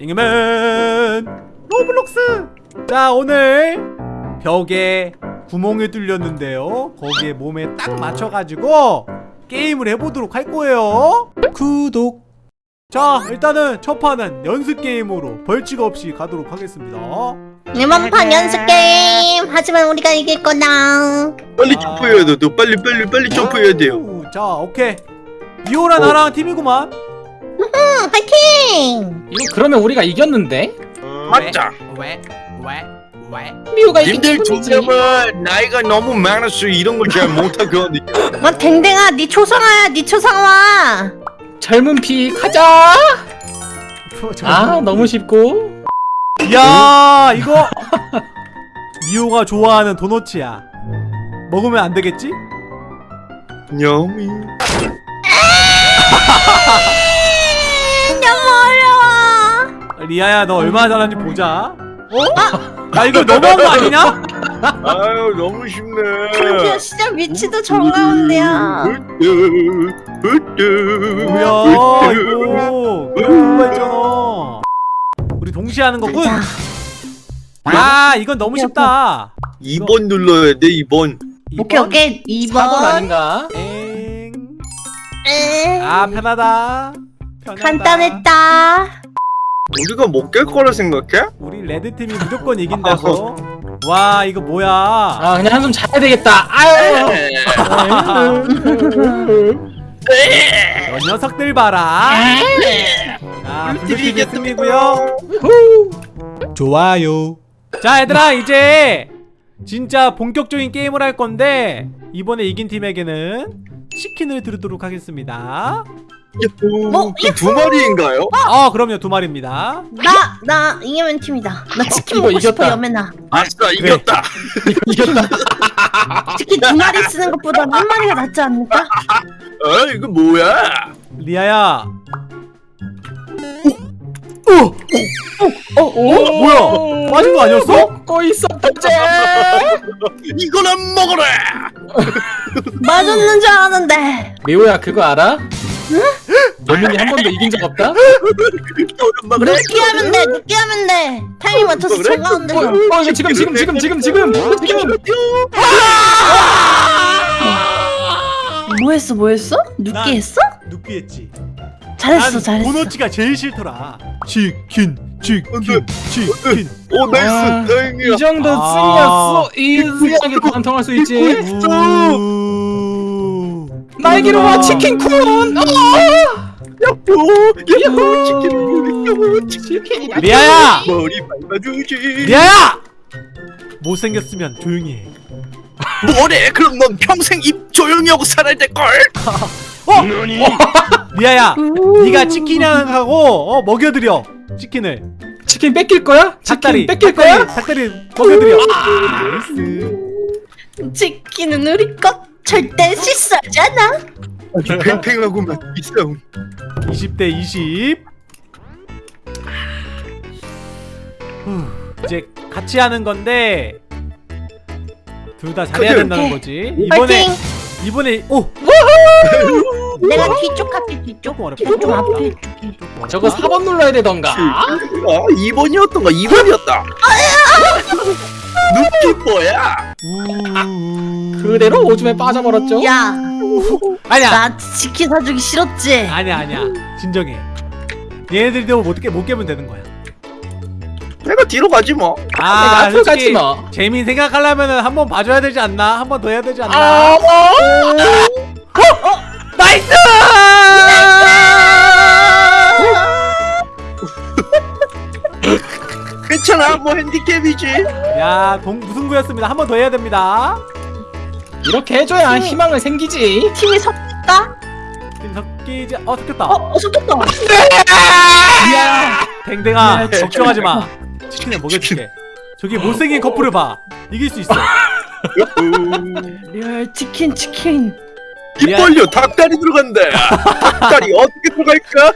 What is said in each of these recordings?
잉여맨! 로블록스! 자 오늘 벽에 구멍을 뚫렸는데요. 거기에 몸에 딱 맞춰가지고 게임을 해보도록 할 거예요. 구독! 자 일단은 첫 판은 연습 게임으로 벌칙 없이 가도록 하겠습니다. 이번 판 연습 게임! 하지만 우리가 이길 거다. 빨리 아. 점프해야 돼. 너 빨리 빨리 빨리 점프해야 돼요. 오, 자 오케이. 미호랑 나랑 팀이구만 응 파이팅 이거 그러면 우리가 이겼는데? 맞자. 왜? 왜? 왜? 미호가 이긴 님들 기분이지. 조금은 나이가 너무 많았어. 이런 걸 잘 못하거든요. 뭐 댕댕아 네 초상화야 네 초상화 젊은 피 가자. 아 너무 쉽고. 야 이거 미호가 좋아하는 도너츠야 먹으면 안 되겠지? 냠이. 리아야 너 얼마나 잘하는지 보자 어? 야 이거 너무한 거 아니냐? 아유 너무 쉽네. 그냥 시작 위치도 정가운데야 뭐야 이거 그런 거 있잖아 우리 동시에 하는 거군? 자, 야 이건 너무 쉽다 2번 눌러야 돼. 2번. 오케이 오케이 4번 2번 아닌가? 엥. 에, 아 편하다 편하다 간단했다 우리가 못 깰 거라 생각해? 우리 레드팀이 무조건 이긴다고. 와 이거 뭐야? 아 그냥 한숨 자야 되겠다. 아유. 저 녀석들 봐라. 아 블루팀이 승리고요. 좋아요. 자 얘들아 이제 진짜 본격적인 게임을 할 건데 이번에 이긴 팀에게는 치킨을 드리도록 하겠습니다 뭐, 그두 마리인가요? 아 그럼요 두 마리입니다 나, 나 잉여맨 팀이다 나 치킨 이거 먹고 싶어 이겼다. 여맨아 아싸 이겼다. 이겼다. 치킨 두 마리 쓰는 것보다 한 마리가 낫지 않을까? 어 이거 뭐야? 리아야 어, 오, 뭐야 빠진 거 아니었어? 먹고 있었다제. 이거나 먹어라. 맞았는 줄 알았는데 미호야 그거 알아? 여민이 한 번도 이긴 적 없다? 늦게 하면 돼 늦게 하면 돼 타이밍 맞춰서? 정가운데서 어, 어 지금 지금 지금 지금 지금 지금. 뭐 했어 뭐 했어? 늦게 난- 했어? 눕기 했지 잘했어 난 잘했어 도너츠가 제일 싫더라 치킨 치킨 치킨 오 나이스 아, 다행이야. 이 정도 아. 승이었어. 이 승하게 관통할 수 있지. 우. 날개로 와 치킨 쿤. 야호 야호 치킨 야호 치킨 리아야 머리 밟아주지. 리아야 못생겼으면 조용히 해 뭐래? 그럼 넌 평생 입 조용히 하고 살아야 될 걸. 리아야 네가 치킨이랑 하고 어, 먹여드려 치킨을. 치킨 뺏길 거야? 닭다리. 치킨 뺏길 닭다리, 거야? 닭다리 먹여드려. 나이스 치킨은 우리 것 절대 아주 팽팽하고만 이 싸움. 20대 20 후, 이제 같이 하는 건데 둘 다 잘해야. 된다는 거지. 이번에 이번에 오 내가 뒤쪽 할게 뒤쪽 조금 어렵다 뒤쪽 좀 앞에 줄게 조금 어렵다. 저거 4번 눌러야 되던가. 아 2번이었던가 2번이었다. 눈빛 뭐야? 우... 그대로 오줌에 빠져버렸죠. 야 아니야 나 치킨 사주기 싫었지? 아니야 아니야 진정해 얘네들도 못, 깨, 못 깨면 되는 거야 내가 뒤로 가지 뭐. 내가 아 앞으로 가지 뭐. 재미 생각하려면은 한번 봐줘야 되지 않나? 한 번 더 해야 되지 않나? 아, 나 뭐 핸디캡이지. 야, 동 무승부였습니다. 한 번 더 해야 됩니다. 이렇게 해줘야 희망을 생기지. 팀이 섞일까? 팀 섞이지. 어, 섞였다. 어? 어 섞였다 이야. 댕댕아, 야, 걱정하지 마. 치킨을 먹여줄게. 저기 못생긴 커플을 봐. 이길 수 있어. 리얼 치킨 치킨 입 벌려 닭다리 들어간다. 닭다리 어떻게 들어갈까?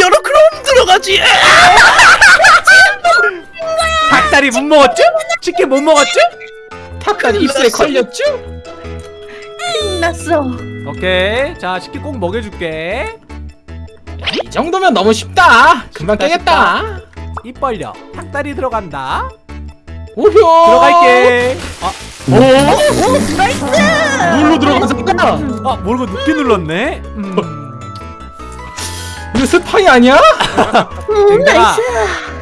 열어 그럼 들어가지. 닭다리 못 먹었죠? 치킨 못 먹었죠? 닭다리 입술에 걸렸죠? 났어 오케이. 자, 치킨 꼭 먹여줄게. 이 정도면 너무 쉽다. 금방 쉽다, 깨겠다. 입 벌려 닭다리 들어간다 오효. 들어갈게 아, 오. 물로 들어가잖아. 아 모르고 늦게 눌렀네 음. 이거 스파이 아니야? 음, 댕댕아 나이스.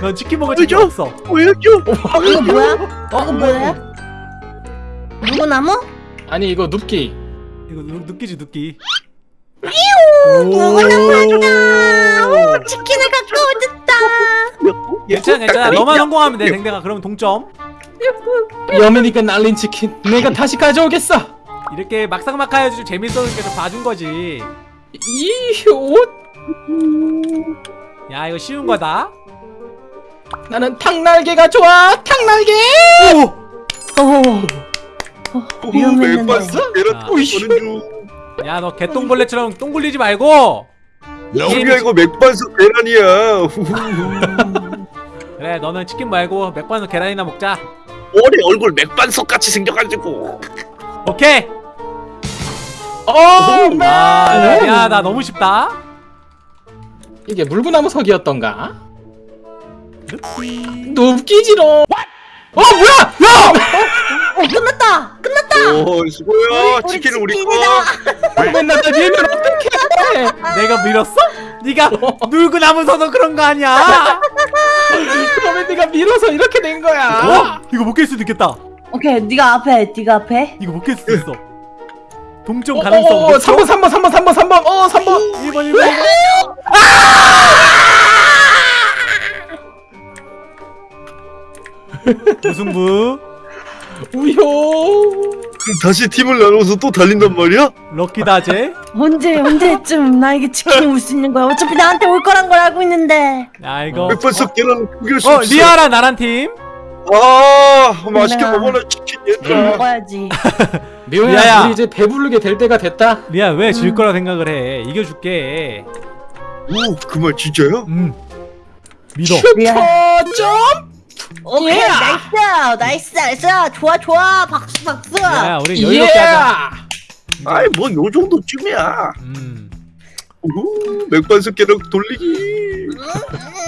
넌 치킨 먹을 왜죠? 없어 왜죠? 이거 뭐야? 어 이거 뭐야? 누구나무? 아니 이거 눕기. 이거 누- 느끼지 느끼 누구나무다. 오, 치킨을 갖고 오셨다. 괜찮아 괜찮아 너만 성공하면 돼 댕댕아 그러면 동점 여민이가 날린 치킨 내가 다시 가져오겠어. 이렇게 막상막하여도 좀 재밌었으니까 좀 봐준 거지 이효. 야 이거 쉬운 거다 나는 닭날개가 좋아. 닭날개. 오! 오. 위험했는데. 맥반석 계란 아. 보는 중. 야너 개똥벌레처럼 똥 굴리지 말고 우리야 이거 맥반석 계란이야. 그래 너는 치킨 말고 맥반석 계란이나 먹자 머리 얼굴 맥반석 같이 생겨가지고. 오케이 어. 아, 네. 야나 너무 쉽다 이게 물구나무석이었던가? 눕기지롱. 어 뭐야? 야! 어, 끝났다. 끝났다. 오. 우리 치킨은 우리 거. 맨날 나 밀면 어떡해? 내가 밀었어? 네가 물고 남으서도 그런 거 아니야 그러면 네가 밀어서 이렇게 된 거야. 어? 이거 못 깰 수도 있겠다 오케이, 네가 앞에, 네가 앞에. 이거 못 깰 수도 있어 동점 어, 가능성 어, 어, 높죠? 3번 3번 3번 3번 3번 어 3번 1번 1번 무승부 우효 그럼 다시 팀을 나눠서 또 달린단 말이야? 럭키다제 언제, 언제쯤 나에게 치킨이 올 수 있는 거야? 어차피 나한테 올 거란 걸 알고 있는데. 야 이거 맥반석 계란 구길 수어 없어. 리아랑 나란 팀 아 맛있게 먹어라 치킨 뭘 얘들아. 먹어야지. 미아야. 우리 이제 배부르게 될 때가 됐다 리아 왜질 음. 거라 생각을 해 이겨줄게 오 그 말 진짜야? 음 믿어 미안. 점 오케이, 예. 나이스, 나이스, 나이스. 좋아, 좋아. 박수, 박수. 야 우리 여유롭게 하자 아이 뭐 요 정도쯤이야. 음 오, 맥반석 계란 돌리기.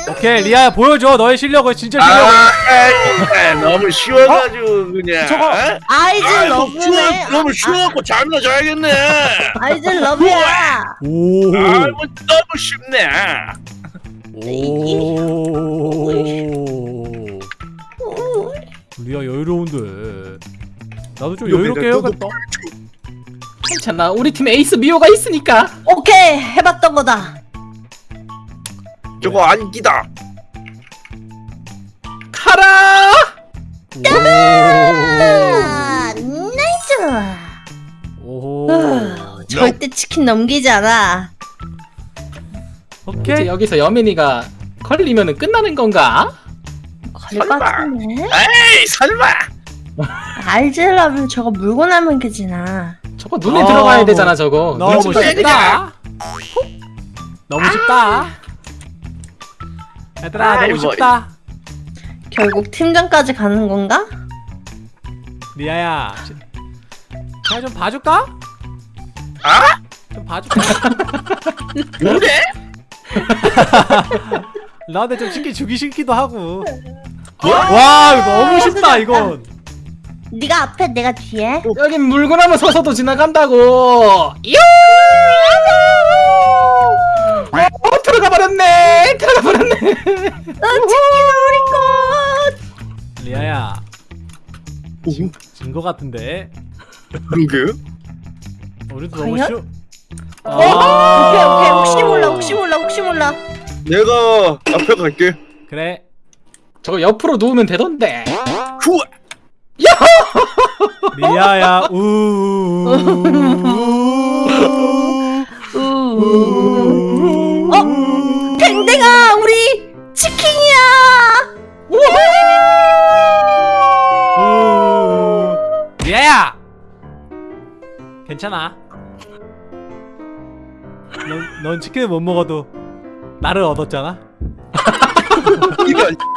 오케이 리아야 보여줘 너의 실력을 진짜 실력 아, 너무 쉬워가지고 그냥. 저거 어? 아이즈 아이고, 쉬워, 러브네. 너무 쉬워갖고 잠이나 자야겠네. 아이즈 러브야. 오 아이고 너무 쉽네. 오 리아 여유로운데 나도 좀 여유롭게 해야겠다 괜찮아 우리 팀 에이스 미호가 있으니까 오케이, 해봤던 거다. 저거 안기다. 가라 아, 나이스. 오 아, 절대 치킨 넘기지 않아. 이제 오케이 여기서 여민이가 걸리면은 끝나는 건가? 설마. 같은데. 에이 설마. 러브 저거 물고 나면 그지나. 저거 눈에 아, 들어가야 뭐. 되잖아 저거 너무. 쉽다 너무 쉽다 얘들아 아이, 너무 뭐. 쉽다 결국 팀전까지 가는 건가? 리아야 그냥 좀 봐줄까? 아? 좀 봐줄까? 그래? 나한테 좀 쉽게 싫기도 하고 뭐? 와 이거 너무 쉽다 이건 네가 앞에 내가 뒤에. 여긴 물구나무 서서도 지나간다고 어 들어가 버렸네 들어가 버렸네 어, 치킨 우리 것. 리아야 오, 진거 같은데 그러게. 우리도 너무? 쉬워 어? 오케이 오케이 혹시 몰라 혹시 몰라 혹시 몰라. 내가 앞에 갈게. 그래 저거 옆으로 누우면 되던데 후아. 리아야 우 우. 어? 댕댕아 우리 치킨이야. 우. 리아야 괜찮아 넌, 넌 치킨을 못 먹어도 나를 얻었잖아 이런.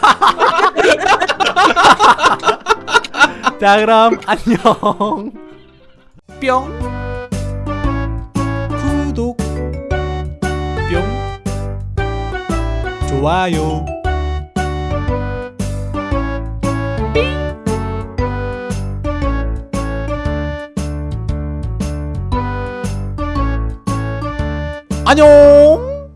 자 그럼 안녕. 뿅. 구독. 뿅. 좋아요. 안녕.